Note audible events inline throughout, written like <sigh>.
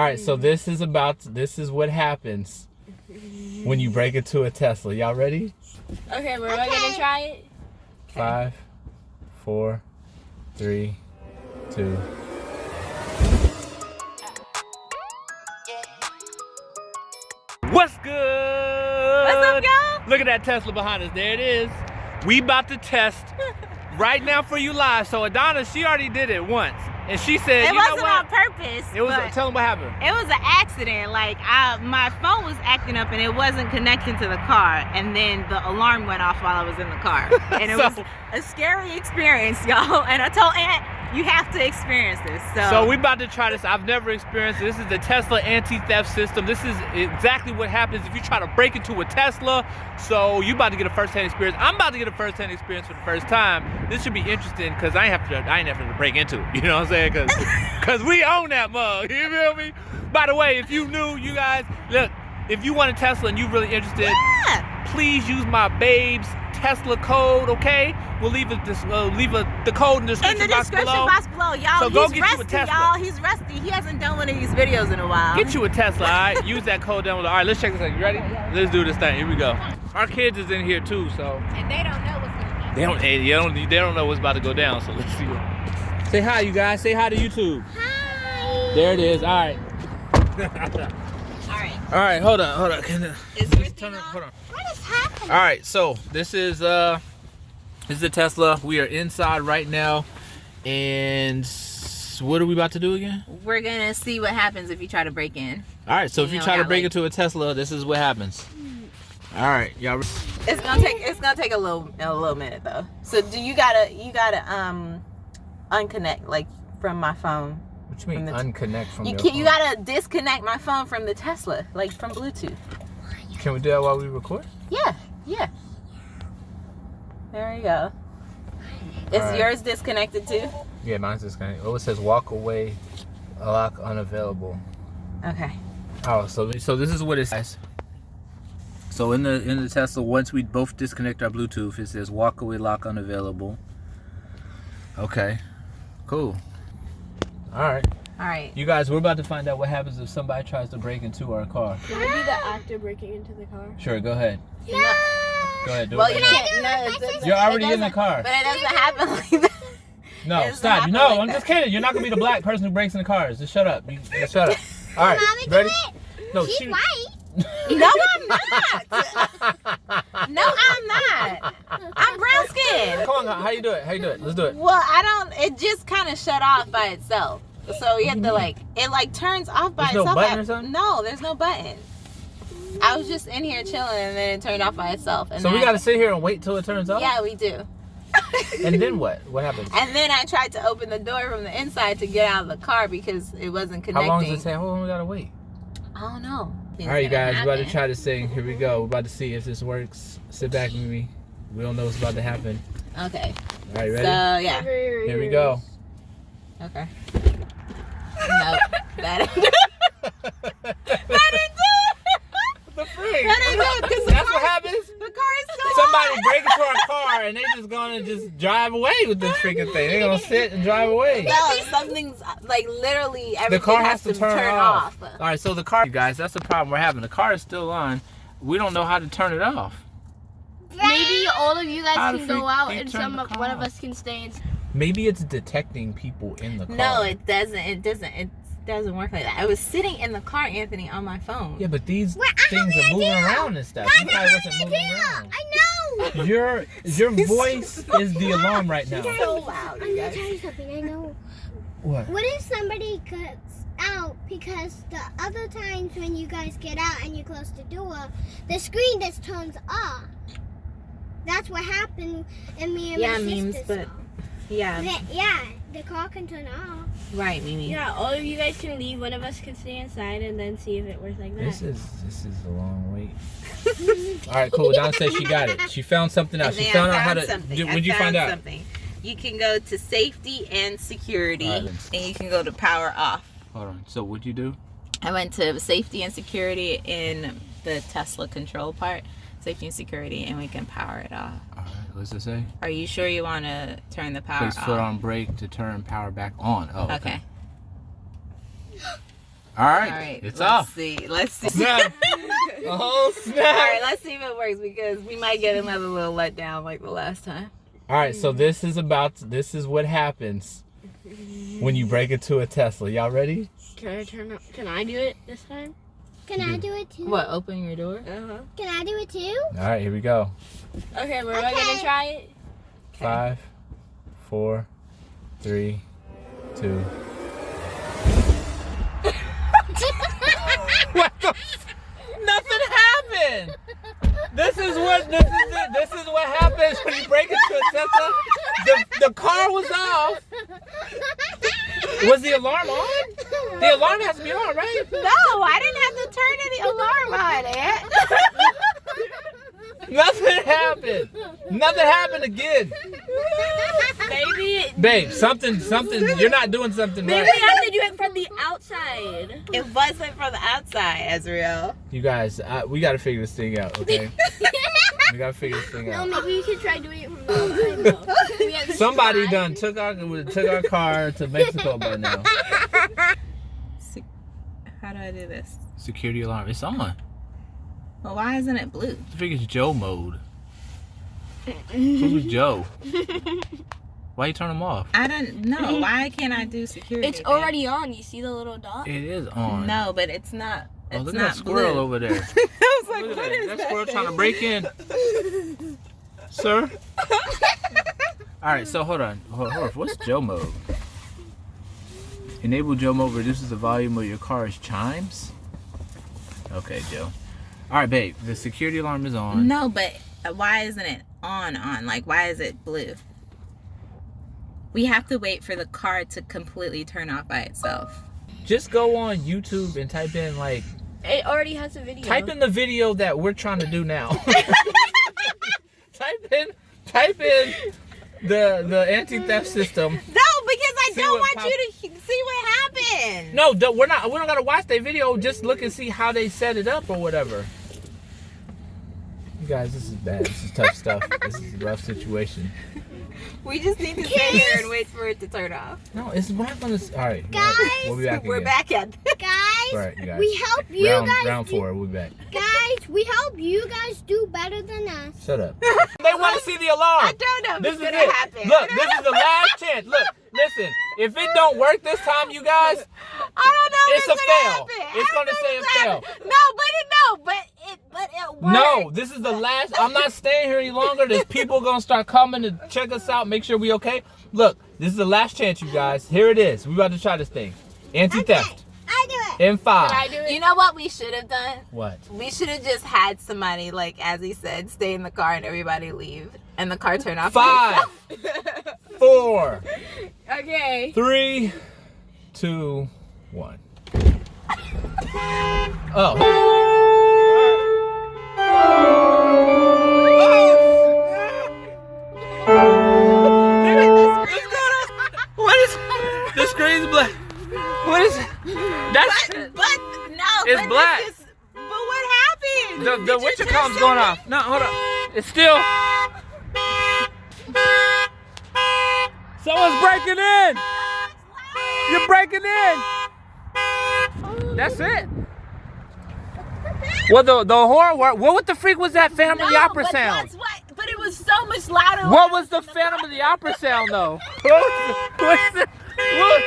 All right, so mm. this is about this is what happens when you break into a Tesla. Y'all ready? Okay, we're okay. gonna try it. Five, four, three, two. What's good? What's up, y'all? Look at that Tesla behind us. There it is. We about to test <laughs> right now for you live. So Adana, she already did it once. And she said, it you wasn't know what? on purpose. It was. Tell them what happened. It was an accident. Like I, my phone was acting up and it wasn't connecting to the car, and then the alarm went off while I was in the car, <laughs> and it So- was a scary experience, <laughs> y'all. And I told Aunt, you have to experience this. So, So we about to try this. I've never experienced it. This is the Tesla anti-theft system. This is exactly what happens if you try to break into a Tesla. So you about to get a first-hand experience. I'm about to get a first-hand experience for the first time. This should be interesting because I ain't have to. I ain't have to break into it. <laughs> You know what I'm saying? Because because <laughs> we own that mug. <laughs> You feel me? By the way, if you knew, you guys look. If you want a Tesla and you really interested, yeah. please use my babes Tesla code. Okay, we'll leave a this uh, leave a the code in the in description, the box description below. box below, y'all. So go he's get you a rusty, Tesla. y'all. He's rusty. He hasn't done one of these videos in a while. Get you a Tesla, all right? Use that code down below. All right, let's check this out. You ready? Let's do this thing. Here we go. Our kids is in here too, so and they don't know what's going on. they don't they don't they don't know what's about to go down. So let's see. What... Say hi, you guys. Say hi to YouTube. Hi. There it is. All right. <laughs> All right. All right. Hold on. Hold on. Can I- Is let's everything turn it- on? Hold on. What is happening? All right. So this is uh this is the Tesla. We are inside right now, and what are we about to do again? We're gonna see what happens if you try to break in. All right. So if You you try to break like- into a Tesla, this is what happens. All right, y'all. It's gonna take it's gonna take a little a little minute though. So do you gotta you gotta um unconnect like from my phone. What you mean From the- unconnect from You your can you gotta disconnect my phone from the Tesla, like from Bluetooth. Can we do that while we record? Yeah, yeah. There you go. Is Alright. yours disconnected too? Yeah, mine's disconnected. Oh, it says walk away, lock unavailable. Okay. Oh, so so this is what it says. So in the in the Tesla, once we both disconnect our Bluetooth, it says walk away, lock unavailable. Okay, cool. All right, All right. you guys, we're about to find out what happens if somebody tries to break into our car. Can I be the actor breaking into the car? Sure, go ahead. No. Go ahead, do Well, it. you right now. can't. No, it doesn't- You're already in the car. But it doesn't happen like that. <laughs> No, stop. happen No, like I'm that. just kidding. You're not gonna be the black <laughs> person who breaks in the cars. Just shut up. You, just shut up. <laughs> All right, Mommy, ready? do it. No, She's she. white. No, I'm not. No, I'm not. I'm brown skinned. Come on, how you do it? How you do it? Let's do it. Well, I don't. It just kind of shut off by itself. So you have to mm-hmm. like it like turns off by There's no itself. button or something? No, there's no button. I was just in here chilling and then it turned off by itself. And So we then- gotta sit here and wait till it turns off. Yeah, we do. <laughs> And then what? What happens? And then I tried to open the door from the inside to get out of the car because it wasn't connected. How long does it take? How long we gotta wait? I don't know. All right, you guys, we're about to try this thing. Here we go. We're about to see if this works. Sit back with me. We don't know what's about to happen. Okay. All right, ready? So yeah. Here we go. Okay. No, <laughs> that didn't. that didn't do it. the freak. That ain't good because the, That's car- what happens. the car is still Somebody on. break into our car and they just gonna just drive away with this freaking thing. They're gonna sit and drive away. No, something's like literally everything The car has to turn, off. off. All right, so the car, you guys, that's the problem we're having. The car is still on. We don't know how to turn it off. Maybe all of you guys How can go out and some of, one of us can stay in. Maybe it's detecting people in the car. No, it doesn't. It doesn't. It doesn't work like that. I was sitting in the car, Anthony, on my phone. Yeah, but these Wait, I things are moving idea. around and stuff. Guys, You I probably have wasn't an moving idea. around. I know. Your your <laughs> voice is the alarm right now. So loud, I'm gonna tell you something. I know. What? What if somebody gets out because the other times when you guys get out and you close the door, the screen just turns off. That's what happened in me and Yeah, my memes, sister's but house. Yeah, The- yeah, the car can turn off. right, Mimi. Yeah, all of you guys can leave. One of us can stay inside and then see if it works like that. This is this is a long wait. <laughs> All right, cool. Don said she got it. She found something out. She then found out how to. something. Did, what'd you found find out? Something. You can go to safety and security, All right, let's- and you can go to power off. Hold on. So what'd you do? I went to safety and security in the Tesla control part, safety and security, and we can power it off. All right. What's it say? Are you sure you want to turn the power Place off? foot on brake to turn power back on. Oh, okay. Okay. All right, All right, it's let's off. see. Let's see. Snap. <laughs> Oh All snap! right, let's see if it works because we might get another little letdown like the last time. All right, so this is about this is what happens when you break into a Tesla. Y'all ready? Can I turn up? Can I do it this time? Can I do it too? What? Open your door? Uh huh. Can I do it too? All right, here we go. Okay, we're all Okay. gonna try it. Five, four, three, two. <laughs> What the? Nothing happened. This is what this is it. This is what happens when you break into a Tesla. The the car was off. <laughs> Was the alarm on? The alarm has to be on, right? No, I didn't have to turn any alarm on, Aunt. <laughs> Nothing happened. Nothing happened again. Maybe. Babe, something, something. You're not doing something Maybe right. we have to do it from the outside. it wasn't from the outside, Ezreal. You guys, uh, we got to figure this thing out, okay? <laughs> we got to figure this thing No, out. maybe we could try doing it from the outside though. We have to Somebody try. done took our took our car to Mexico by now. <laughs> How do I do this? Security alarm. It's on. Well, why isn't it blue? I think it's Joe mode. Who's Joe? <laughs> Why you turn them off? I don't know. Why can't I do security? It's then? already on. You see the little dot? It is on. No, but it's not. Oh, It's look at not that squirrel blue. over there. <laughs> I was like, Look at what that. is that that? squirrel thing? trying to break in. <laughs> Sir? All right, so hold on. Hold, hold on. What's Joe mode? Enable Joe mode reduces the volume of your car's chimes. Okay, Joe. All right, babe. The security alarm is on. No, but why isn't it on? On like, why is it blue? We have to wait for the car to completely turn off by itself. Just go on YouTube and type in like It already has a video. type in the video that we're trying to do now. <laughs> <laughs> type in type in the the anti-theft system. No, because I See don't want you to see what happened. No, don't- we're not. We don't gotta watch their video. Just look and see how they set it up or whatever. You guys, this is bad. This is tough stuff. <laughs> This is a rough situation. We just need to sit here and wait for it to turn off. No, it's we're not gonna. All right, Guys, we'll be back We're again. back at guys, All right, guys. we help you round guys. round do- four. We'll be back. guys, we help you guys do better than us. Shut up. <laughs> they want to see the alarm. I don't know if This it's is gonna it. happen. Look, this is the last chance. Look, listen. If it don't work this time, you guys, I don't know. It's if a fail. happen. It's gonna say a if fail. No, but it no, but it but it worked. no, this is the last. I'm not staying here any longer. There's people gonna start coming to check us out, make sure we okay. Look, this is the last chance, you guys. Here it is. We about to try this thing. Anti-theft. I do it. In five. Can I do it? You know what we should have done? What? We should have just had somebody, like as he said, stay in the car and everybody leave, and the car turn off. by Five, itself. <laughs> four, Okay. three, two, one. Oh. What is <laughs> the screen's black? What is that's but, but no, It's but black. Is, but what happened? the Did the you witcher just going off. No, hold on. It's still Someone's breaking in. You're breaking in. That's it. Well, the the horror. What, what the freak was that Phantom of the Opera but sound? That's what. But it was so much louder. What was the Phantom of the Opera sound though? <laughs> <laughs> What's the, what?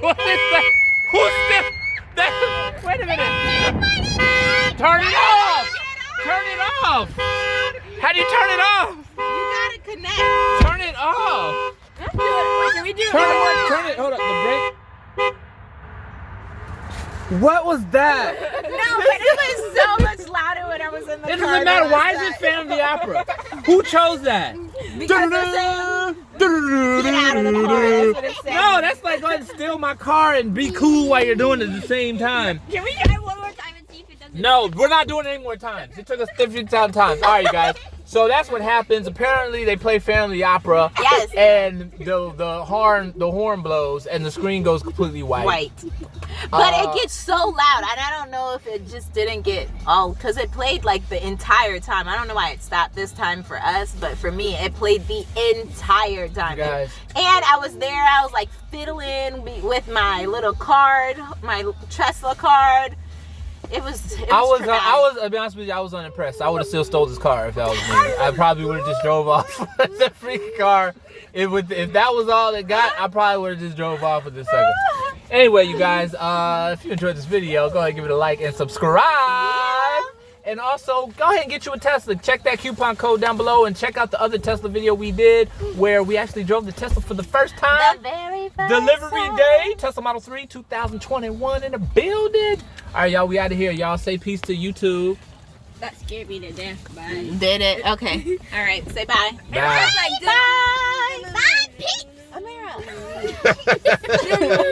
what is that? Who's that? that? Wait a minute. Turn it off. Turn it off. How do you turn it off? You gotta connect. Turn it off. Let's do it. Can we do it? Turn one it. Turn it. Hold up. The brake. What was that? <laughs> No, but it was so much louder when I was in the car. It doesn't matter. Why is it Phantom of the Opera? Who chose that? Because they're saying, Get out of the car. That's what it's saying. No, that's like going to steal my car and be cool while you're doing it at the same time. Can we No, we're not doing it any more times. It took us 15 times. All right, you guys. So that's what happens. Apparently, they play Family Opera. Yes. And the the horn the horn blows and the screen goes completely white. White. But Uh, it gets so loud, and I don't know if it just didn't get all because it played like the entire time. I don't know why it stopped this time for us, but for me, it played the entire time. You guys. And I was there. I was like fiddling with my little card, my Tesla card. It was. It was I was, uh. I was, to be honest with you, I was unimpressed. I would have still stole this car if that was me. I probably would have just drove off <laughs> with the freaking car. If with, if that was all it got, I probably would have just drove off with this sucker. Anyway, you guys, uh, if you enjoyed this video, go ahead and give it a like and subscribe. And also, go ahead and get you a Tesla. Check that coupon code down below and check out the other Tesla video we did where we actually drove the Tesla for the first time. The very first Delivery time. day, Tesla Model 3, 2021 in the building. All right, y'all, we out of here. Y'all say peace to YouTube. That scared me to death. Bye. Did it? Okay. <laughs> All right. Say bye. Bye. Bye. Bye, Pete. Amira. <laughs> <laughs>